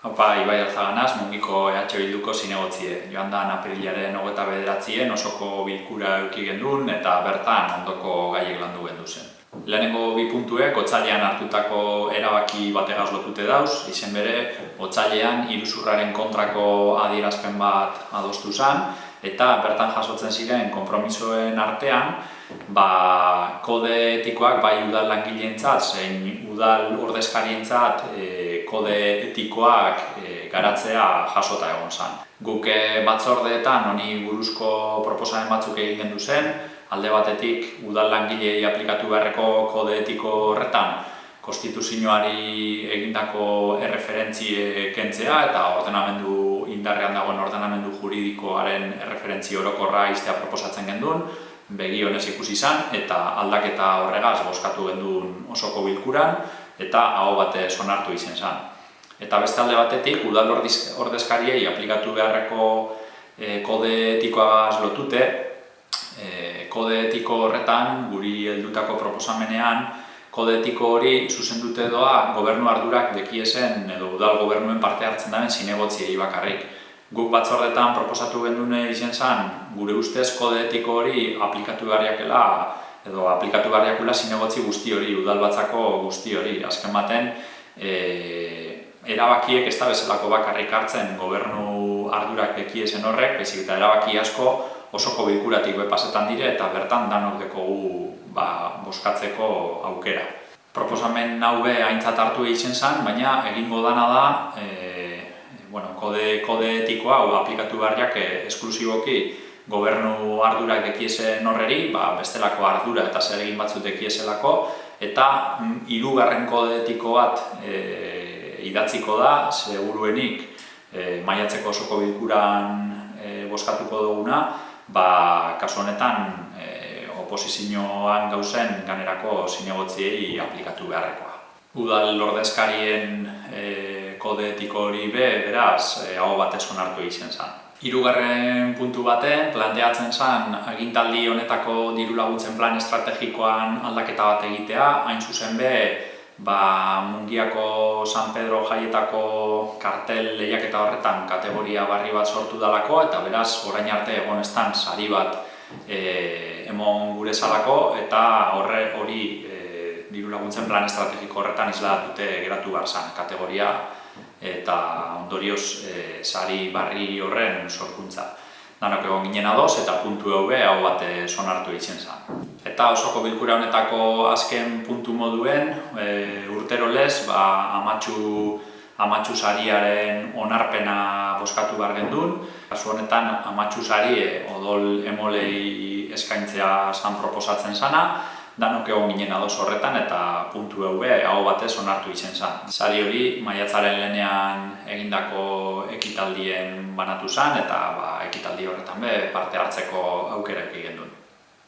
Haupa, Ibai Alzaganaz, mungiko EH Bilduko zinegotzie. Joan da, aprilaren hogeta bederatzien osoko bilkura euki gendun eta bertan ondoko gaiek landu gendu zen. Lehenengo bi puntuek, otzailean hartutako erabaki bategaz lotute dauz, izen bere, otzailean iruzurraren kontrako adierazpen bat adostu zen, eta bertan jasotzen ziren konpromisoen artean, ba, kode etikoak bai udal langileentzat, zein udal ordezkarientzat e, kode etikoak e, garatzea jasota egon zen. Guk e, batzordeetan honi buruzko proposamen batzuk egin gendu zen, alde batetik udal langilei aplikatu beharreko kode etiko horretan konstituzioari egindako erreferentzi kentzea eta ordenamendu indarrean dagoen ordenamendu juridikoaren erreferentzi orokorra iztea proposatzen genduen, begi honez ikusi izan eta aldaketa horregaz boskatu genduen osoko bilkuran eta hau bate sonartu izen zen. Eta beste alde batetik, udal ordezkariei aplikatu beharreko e, kode etikoagaz lotute, e, kode etiko horretan, guri heldutako proposamenean, kode etiko hori zuzendute doa gobernu ardurak dekiesen edo udal gobernuen parte hartzen daren zinegotziei bakarrik. Guk batzordetan proposatu gendune izen zen, gure ustez kode etiko hori aplikatu beharriakela edo aplikatu beharriakula zinegotzi guzti hori, udal batzako guzti hori. Azken baten, e, erabakiek ez da bezalako bakarrik hartzen gobernu ardurak dekiesen horrek, bezik eta erabaki asko osoko bilkuratik bepasetan dire eta bertan danok dekogu ba, boskatzeko aukera. Proposamen hau be aintzat hartu egiten zen, baina egingo dana da e, bueno, kode, kode etikoa hau aplikatu beharriak e, esklusiboki gobernu ardurak dekiese norreri, ba, bestelako ardura eta zer egin batzut dekieselako, eta mm, hirugarren kode etiko bat e, idatziko da, seguruenik e, maiatzeko osoko bilkuran e, boskatuko duguna, ba, kasu honetan oposizioan gauzen ganerako zinegotziei aplikatu beharrekoa. Udal lordezkarien e, kode etiko hori be, beraz, e, hau batez onartu egiten zen. Hirugarren puntu baten, planteatzen zen agintaldi honetako diru laguntzen plan estrategikoan aldaketa bat egitea, hain zuzen be, ba, mungiako San Pedro jaietako kartel lehiaketa horretan kategoria barri bat sortu dalako, eta beraz, orain arte egonestan sari bat e, emon gure salako eta horre hori e, diru laguntzen plan estrategiko horretan dute geratu behar kategoria eta ondorioz e, sari barri horren sorkuntza. Danok egon ginen adoz eta puntu hau hau bat sonartu egiten zen. Eta osoko bilkura honetako azken puntu moduen e, urtero lez ba, amatxu, amatxu sariaren onarpena boskatu behar gendun. Kasu honetan amatxu sari e, odol emolei eskaintzea san proposatzen sana, danok egon ginen ados horretan eta puntu hau hau batez onartu izen zan. Sari hori maiatzaren lenean egindako ekitaldien banatu zan eta ba, ekitaldi horretan be parte hartzeko aukera egin duen.